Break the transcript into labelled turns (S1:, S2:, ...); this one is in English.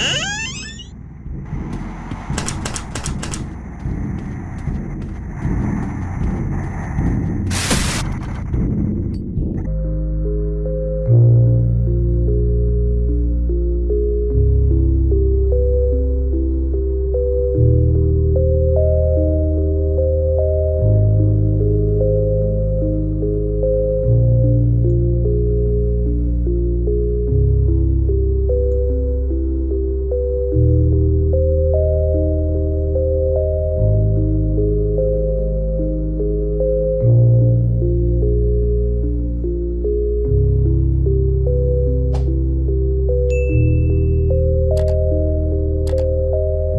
S1: Huh?